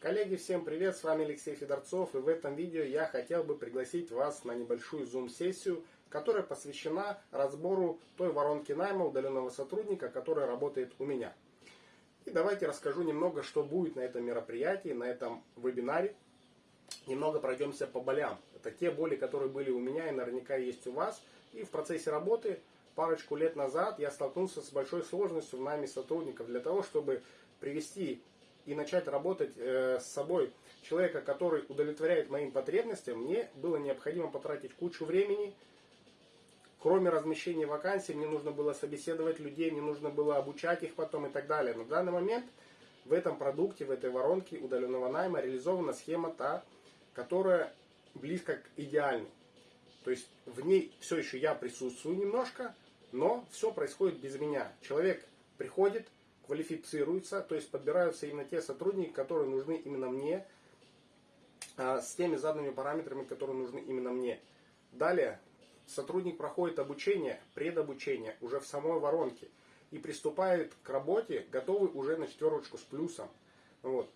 Коллеги, всем привет, с вами Алексей Федорцов и в этом видео я хотел бы пригласить вас на небольшую зум-сессию, которая посвящена разбору той воронки найма удаленного сотрудника, которая работает у меня. И давайте расскажу немного, что будет на этом мероприятии, на этом вебинаре. Немного пройдемся по болям. Это те боли, которые были у меня и наверняка есть у вас. И в процессе работы парочку лет назад я столкнулся с большой сложностью в найме сотрудников для того, чтобы привести и начать работать э, с собой человека, который удовлетворяет моим потребностям, мне было необходимо потратить кучу времени. Кроме размещения вакансий, мне нужно было собеседовать людей, мне нужно было обучать их потом и так далее. В данный момент в этом продукте, в этой воронке удаленного найма реализована схема та, которая близко к идеальной. То есть в ней все еще я присутствую немножко, но все происходит без меня. Человек приходит, квалифицируются, то есть подбираются именно те сотрудники, которые нужны именно мне, а, с теми заданными параметрами, которые нужны именно мне. Далее сотрудник проходит обучение, предобучение уже в самой воронке и приступает к работе, готовый уже на четверочку с плюсом. Вот.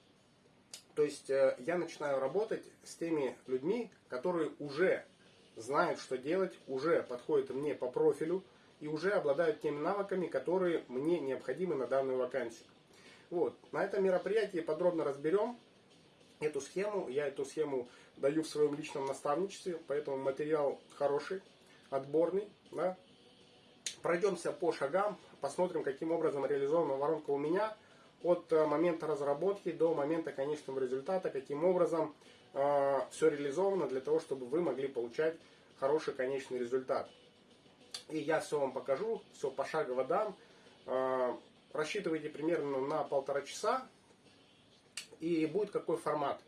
То есть э, я начинаю работать с теми людьми, которые уже знают, что делать, уже подходят мне по профилю, и уже обладают теми навыками, которые мне необходимы на данную вакансию. Вот. На этом мероприятии подробно разберем эту схему. Я эту схему даю в своем личном наставничестве, поэтому материал хороший, отборный. Да? Пройдемся по шагам, посмотрим, каким образом реализована воронка у меня от э, момента разработки до момента конечного результата, каким образом э, все реализовано для того, чтобы вы могли получать хороший конечный результат. И я все вам покажу, все пошагово дам. А, рассчитывайте примерно на полтора часа. И будет какой формат.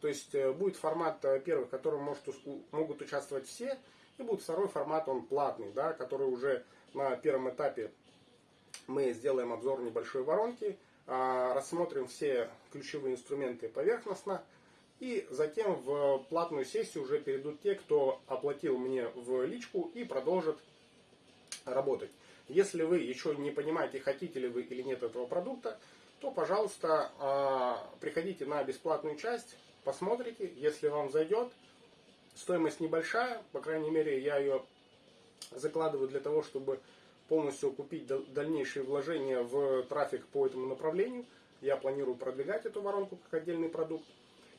То есть э, будет формат э, первый, в котором может, могут участвовать все. И будет второй формат, он платный, да, который уже на первом этапе мы сделаем обзор небольшой воронки, а, рассмотрим все ключевые инструменты поверхностно. И затем в платную сессию уже перейдут те, кто оплатил мне в личку и продолжит работать. Если вы еще не понимаете, хотите ли вы или нет этого продукта, то, пожалуйста, а, приходите на бесплатную часть, посмотрите, если вам зайдет. Стоимость небольшая, по крайней мере, я ее закладываю для того, чтобы полностью купить дальнейшие вложения в трафик по этому направлению. Я планирую продвигать эту воронку как отдельный продукт.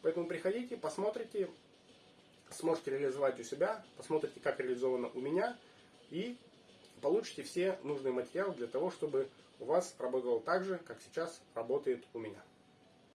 Поэтому приходите, посмотрите, сможете реализовать у себя, посмотрите, как реализовано у меня. И получите все нужные материалы для того, чтобы у вас работало так же, как сейчас работает у меня.